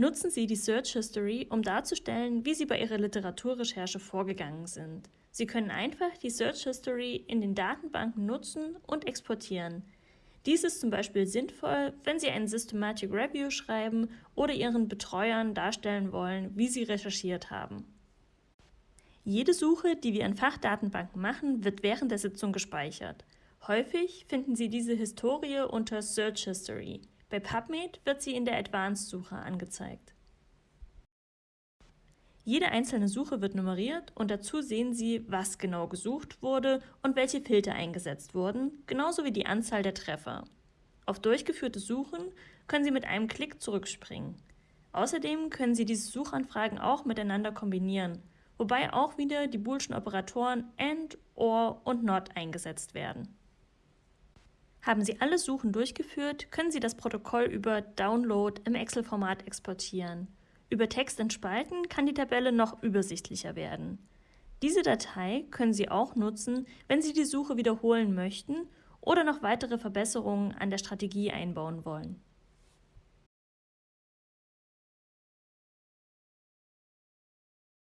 Nutzen Sie die Search History, um darzustellen, wie Sie bei Ihrer Literaturrecherche vorgegangen sind. Sie können einfach die Search History in den Datenbanken nutzen und exportieren. Dies ist zum Beispiel sinnvoll, wenn Sie ein Systematic Review schreiben oder Ihren Betreuern darstellen wollen, wie Sie recherchiert haben. Jede Suche, die wir in Fachdatenbanken machen, wird während der Sitzung gespeichert. Häufig finden Sie diese Historie unter Search History. Bei PubMed wird sie in der Advanced-Suche angezeigt. Jede einzelne Suche wird nummeriert und dazu sehen Sie, was genau gesucht wurde und welche Filter eingesetzt wurden, genauso wie die Anzahl der Treffer. Auf durchgeführte Suchen können Sie mit einem Klick zurückspringen. Außerdem können Sie diese Suchanfragen auch miteinander kombinieren, wobei auch wieder die boolschen Operatoren AND, OR und NOT eingesetzt werden. Haben Sie alle Suchen durchgeführt, können Sie das Protokoll über Download im Excel-Format exportieren. Über Text in Spalten kann die Tabelle noch übersichtlicher werden. Diese Datei können Sie auch nutzen, wenn Sie die Suche wiederholen möchten oder noch weitere Verbesserungen an der Strategie einbauen wollen.